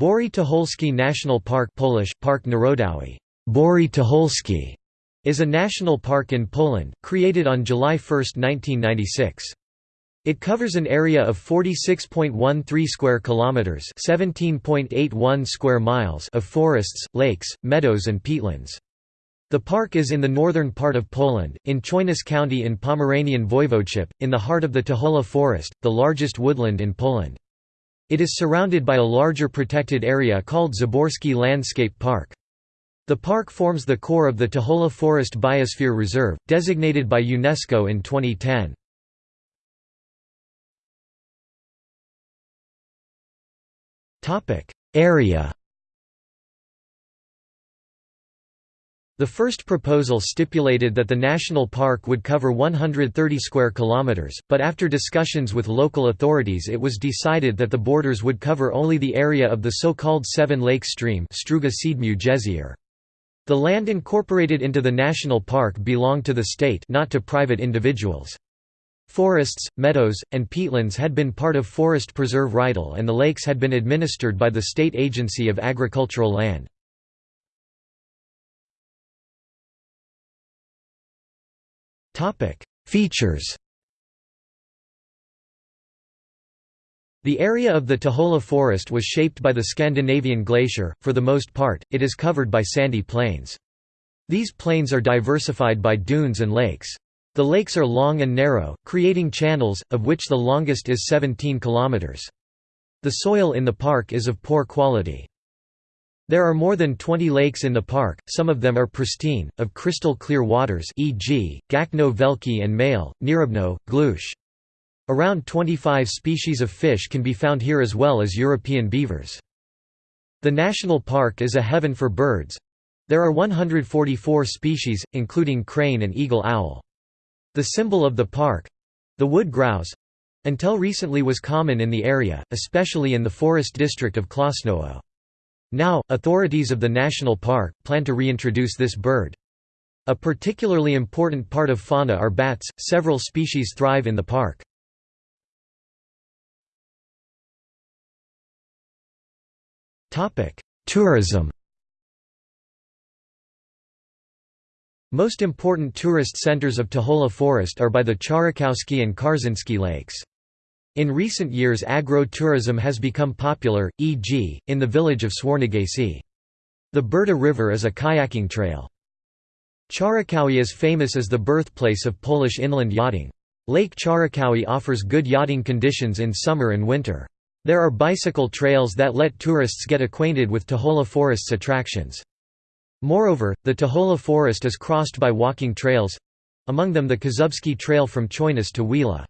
Bory Tucholskie National Park Polish, Park Narodowy Bory Tucholskie, is a national park in Poland, created on July 1, 1996. It covers an area of 46.13 square kilometers, 17.81 square miles of forests, lakes, meadows and peatlands. The park is in the northern part of Poland, in Chojnice County in Pomeranian Voivodeship, in the heart of the Tuchola Forest, the largest woodland in Poland. It is surrounded by a larger protected area called Zaborski Landscape Park. The park forms the core of the Tuchola Forest Biosphere Reserve, designated by UNESCO in 2010. Area The first proposal stipulated that the national park would cover 130 square kilometers, but after discussions with local authorities it was decided that the borders would cover only the area of the so-called Seven Lake Stream The land incorporated into the national park belonged to the state not to private individuals. Forests, meadows, and peatlands had been part of Forest Preserve Rytel and the lakes had been administered by the State Agency of Agricultural Land. Features The area of the Tuchola forest was shaped by the Scandinavian glacier, for the most part, it is covered by sandy plains. These plains are diversified by dunes and lakes. The lakes are long and narrow, creating channels, of which the longest is 17 kilometers. The soil in the park is of poor quality. There are more than 20 lakes in the park, some of them are pristine, of crystal clear waters e.g., Gacno Wielkie and Male, Nierybno, Glush. Around 25 species of fish can be found here as well as European beavers. The national park is a heaven for birds. There are 144 species, including crane and eagle owl. The symbol of the park—the wood grouse—until recently was common in the area, especially in the forest district of Klosnowo. Now, authorities of the national park, plan to reintroduce this bird. A particularly important part of fauna are bats, several species thrive in the park. Tourism Most important tourist centers of Tuchola Forest are by the Charzykowskie and Karsińskie lakes. In recent years agro-tourism has become popular, e.g., in the village of Swornegacie. The Brda River is a kayaking trail. Charzykowy is famous as the birthplace of Polish inland yachting. Lake Charzykowy offers good yachting conditions in summer and winter. There are bicycle trails that let tourists get acquainted with Tuchola Forest's attractions. Moreover, the Tuchola Forest is crossed by walking trails—among them the Kozubski Trail from Chojnice to Wiele.